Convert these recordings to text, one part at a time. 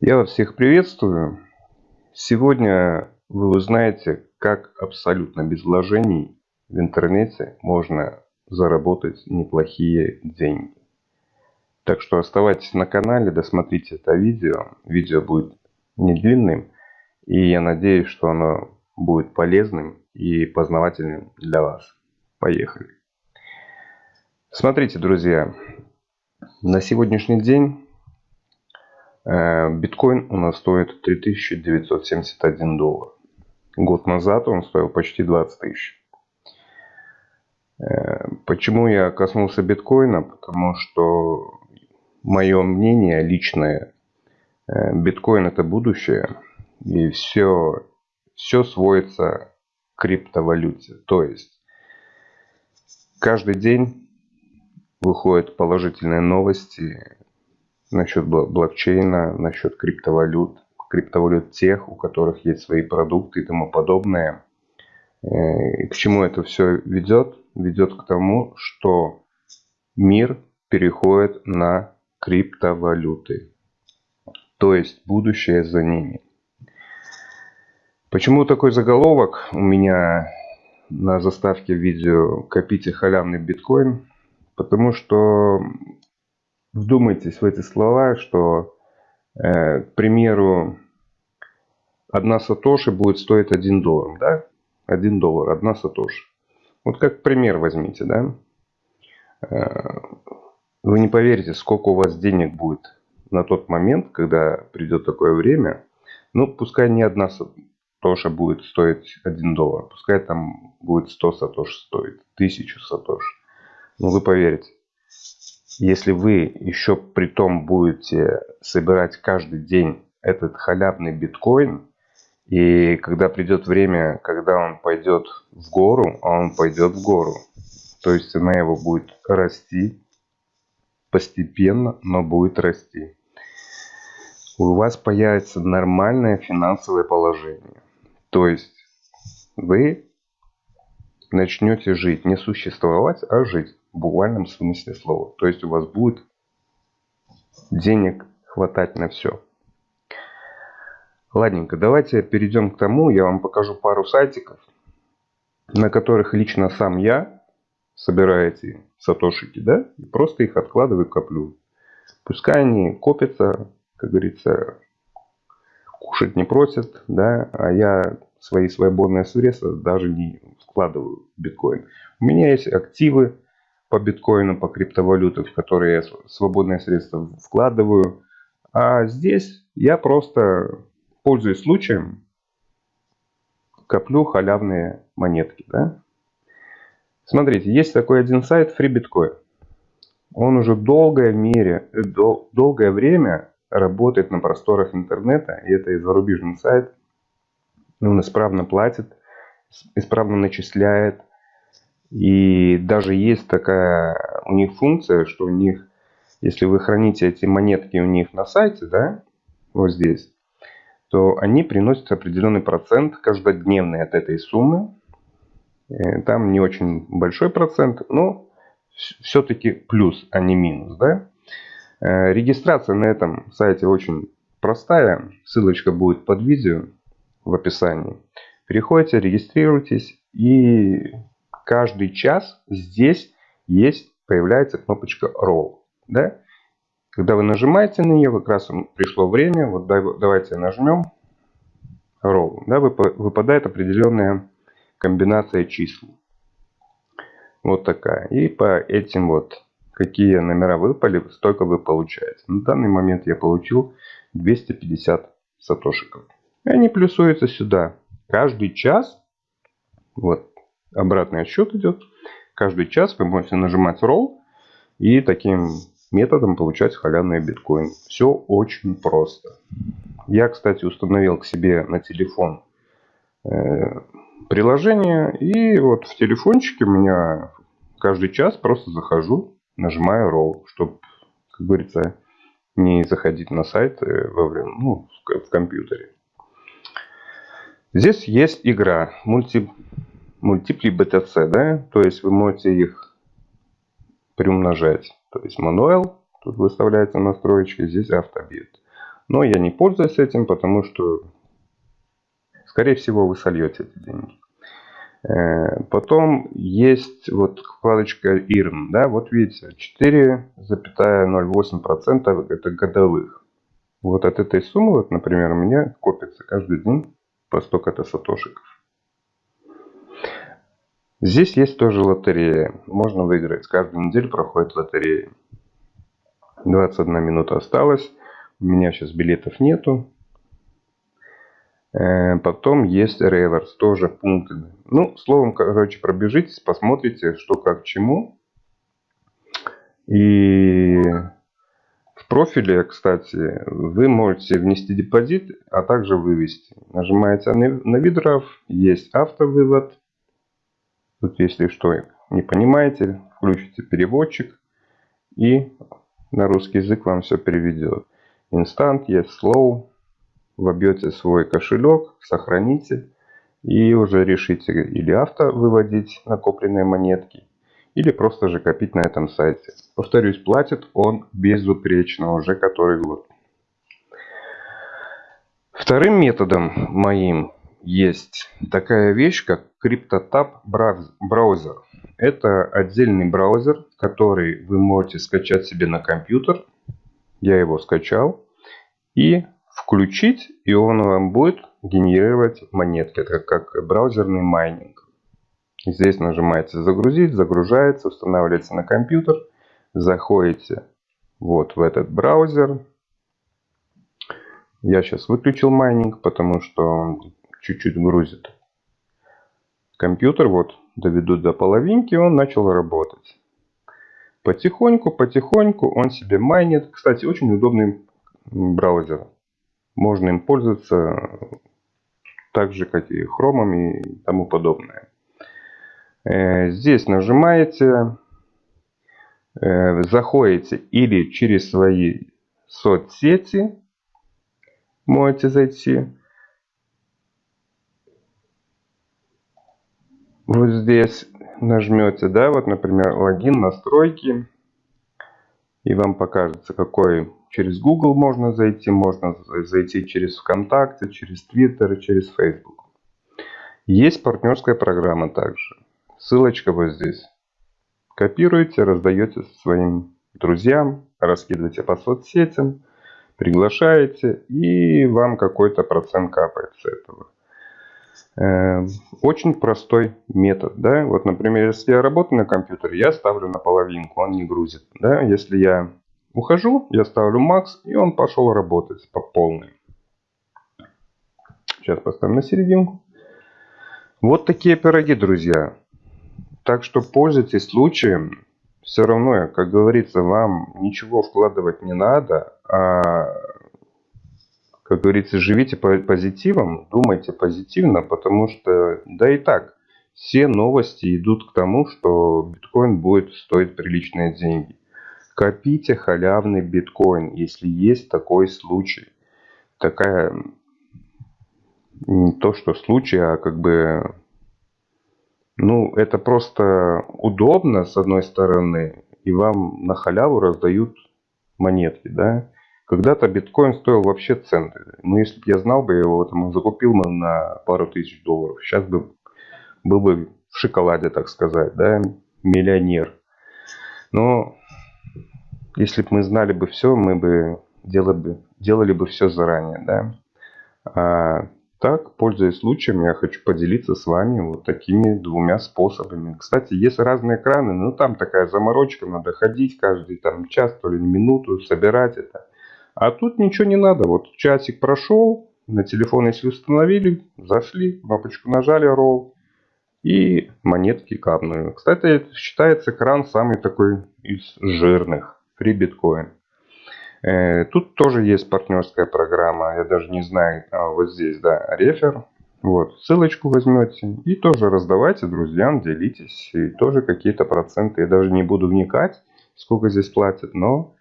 Я вас всех приветствую. Сегодня вы узнаете, как абсолютно без вложений в интернете можно заработать неплохие деньги. Так что оставайтесь на канале, досмотрите это видео. Видео будет не длинным, и я надеюсь, что оно будет полезным и познавательным для вас. Поехали. Смотрите, друзья, на сегодняшний день биткоин у нас стоит 3971 доллар. Год назад он стоил почти 20 тысяч. Э, почему я коснулся биткоина? Потому что мое мнение личное, э, биткоин это будущее. И все, все сводится к криптовалюте. То есть каждый день выходят положительные новости насчет блокчейна, насчет криптовалют, криптовалют тех, у которых есть свои продукты и тому подобное. Э, и к чему это все ведет? Ведет к тому, что мир переходит на криптовалюты. То есть будущее за ними. Почему такой заголовок у меня на заставке видео «Копите халявный биткоин»? Потому что вдумайтесь в эти слова, что, э, к примеру, одна сатоши будет стоить 1 доллар, да? 1 доллар, одна сатоши. Вот как пример возьмите, да? Э, вы не поверите, сколько у вас денег будет на тот момент, когда придет такое время. Ну, пускай не одна сатоша будет стоить 1 доллар. Пускай там будет 100 сатош стоить, 1000 сатош. Ну, вы поверите, если вы еще при том будете собирать каждый день этот халявный биткоин, и когда придет время, когда он пойдет в гору, а он пойдет в гору, то есть цена его будет расти постепенно, но будет расти. У вас появится нормальное финансовое положение. То есть вы начнете жить, не существовать, а жить в буквальном смысле слова. То есть у вас будет денег хватать на все. Ладненько, давайте перейдем к тому, я вам покажу пару сайтиков, на которых лично сам я собираю эти сатошики, да, и просто их откладываю, коплю. Пускай они копятся, как говорится, кушать не просят, да, а я свои свободные средства даже не вкладываю в биткоин. У меня есть активы по биткоину, по криптовалютам, в которые я свободные средства вкладываю. А здесь я просто, пользуясь случаем, коплю халявные монетки. Да? Смотрите, есть такой один сайт FreeBitcoin. Он уже долгое, мере, дол, долгое время работает на просторах интернета. И это и зарубежный сайт. Он исправно платит, исправно начисляет. И даже есть такая у них функция, что у них, если вы храните эти монетки у них на сайте, да, вот здесь, то они приносят определенный процент каждодневный от этой суммы. Э, там не очень большой процент, но все-таки плюс, а не минус. Да? Э, регистрация на этом сайте очень простая. Ссылочка будет под видео в описании. Переходите, регистрируйтесь и каждый час здесь есть, появляется кнопочка Roll. Да? Когда вы нажимаете на нее, как раз пришло время, вот давайте нажмем Roll. Да, выпадает определенная комбинация чисел. Вот такая. И по этим вот, какие номера выпали, столько вы получаете. На данный момент я получил 250 сатошиков. И они плюсуются сюда. Каждый час, вот обратный отсчет идет. Каждый час вы можете нажимать Roll и таким методом получать халявный биткоин. Все очень просто. Я, кстати, установил к себе на телефон э, приложение. И вот в телефончике у меня каждый час просто захожу, нажимаю Roll, чтобы, как говорится, не заходить на сайт э, во время, ну, в компьютере. Здесь есть игра мульти мультипли BTC, да, то есть вы можете их приумножать. То есть мануэл, тут выставляется настройки, здесь автобит. Но я не пользуюсь этим, потому что, скорее всего, вы сольете эти деньги. Э, потом есть вот вкладочка IRN. Да, вот видите, 4,08% это годовых. Вот от этой суммы, вот, например, у меня копится каждый день по столько-то сатошиков. Здесь есть тоже лотерея. Можно выиграть. Каждую неделю проходит лотерея. 21 минута осталось. У меня сейчас билетов нету. Э, потом есть реверс, тоже пункты. Ну, словом, короче, пробежитесь, посмотрите, что как чему. И в профиле, кстати, вы можете внести депозит, а также вывести. Нажимаете на видров, есть автовывод. Тут, если что, не понимаете, включите переводчик и на русский язык вам все переведет. Инстант, есть slow, вобьете свой кошелек, сохраните и уже решите или авто выводить накопленные монетки, или просто же копить на этом сайте. Повторюсь, платит он безупречно уже который год. Вторым методом моим есть такая вещь, как CryptoTab браузер. Это отдельный браузер, который вы можете скачать себе на компьютер. Я его скачал. И включить, и он вам будет генерировать монетки. Это как браузерный майнинг. Здесь нажимаете загрузить, загружается, устанавливается на компьютер. Заходите вот в этот браузер. Я сейчас выключил майнинг, потому что он чуть-чуть грузит. Компьютер вот доведу до половинки, он начал работать. Потихоньку, потихоньку он себе майнит. Кстати, очень удобный браузер. Можно им пользоваться так же, как и хромом и тому подобное. Э, здесь нажимаете, э, заходите или через свои соцсети, можете зайти. Вот здесь нажмете, да, вот, например, логин, настройки, и вам покажется, какой Через Google можно зайти, можно зайти через ВКонтакте, через Twitter, через Facebook. Есть партнерская программа также. Ссылочка вот здесь. Копируете, раздаете своим друзьям, раскидываете по соцсетям, приглашаете, и вам какой-то процент капает с этого. Э, очень простой метод. Да? Вот, например, если я работаю на компьютере, я ставлю на половинку, он не грузит. Да? Если я Ухожу, я ставлю макс, и он пошел работать по полной. Сейчас поставим на серединку. Вот такие пироги, друзья. Так что пользуйтесь случаем. Все равно, как говорится, вам ничего вкладывать не надо, а, как говорится, живите позитивом, думайте позитивно, потому что, да и так, все новости идут к тому, что биткоин будет стоить приличные деньги. Копите халявный биткоин, если есть такой случай. Такая, не то что случай, а как бы, ну, это просто удобно, с одной стороны, и вам на халяву раздают монетки, да. Когда-то биткоин стоил вообще центы. Ну, если бы я знал бы его, там, закупил бы на пару тысяч долларов. Сейчас бы был бы в шоколаде, так сказать, да, миллионер. Но если бы мы знали бы все, мы бы делали бы, делали бы все заранее, да. А так, пользуясь случаем, я хочу поделиться с вами вот такими двумя способами. Кстати, есть разные экраны, но там такая заморочка, надо ходить каждый там час, то ли минуту, собирать это. А тут ничего не надо, вот часик прошел, на телефон если установили, зашли, кнопочку нажали, roll, и монетки капнули. Кстати, считается экран самый такой из жирных. Free Bitcoin. Э, тут тоже есть партнерская программа, я даже не знаю, а вот здесь, да, рефер. Вот, ссылочку возьмете и тоже раздавайте друзьям, делитесь. И тоже какие-то проценты. Я даже не буду вникать, сколько здесь платят, но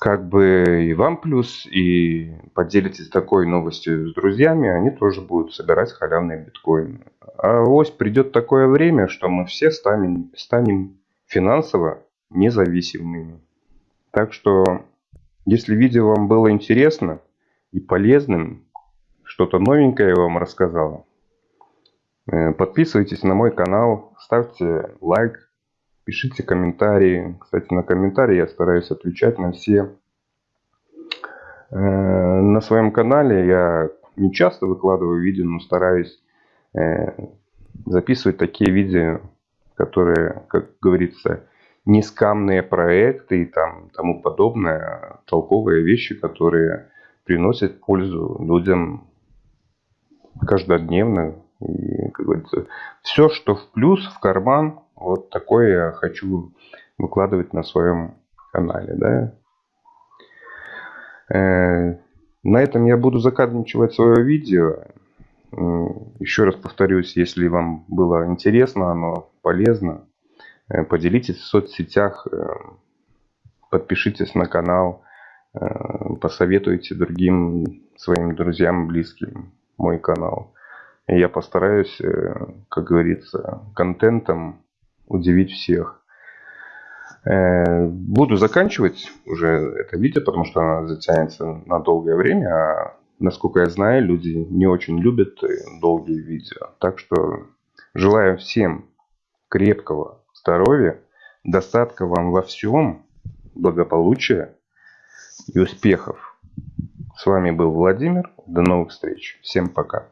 как бы и вам плюс, и поделитесь такой новостью с друзьями, они тоже будут собирать халявные биткоины. А ось придет такое время, что мы все станем, станем финансово независимыми. Так что Если видео вам было интересно и полезным, что-то новенькое я вам рассказал, э, подписывайтесь на мой канал, ставьте лайк, пишите комментарии. Кстати, на комментарии я стараюсь отвечать на все. Э, на своем канале я не часто выкладываю видео, но стараюсь э, записывать такие видео, которые, как говорится, не скамные проекты и там, тому подобное, толковые вещи, которые приносят пользу людям каждодневно. И, как говорится, все, что в плюс, в карман, вот такое я хочу выкладывать на своем канале. Да? Э, на этом я буду заканчивать свое видео. Еще раз повторюсь, если вам было интересно, оно полезно, поделитесь в соцсетях, э, подпишитесь на канал, посоветуйте другим своим друзьям, близким мой канал. И я постараюсь, как говорится, контентом удивить всех. Э, буду заканчивать уже это видео, потому что оно затянется на долгое время. А насколько я знаю, люди не очень любят долгие видео. Так что желаю всем крепкого здоровья, достатка вам во всем, благополучия и успехов. С вами был Владимир. До новых встреч. Всем пока.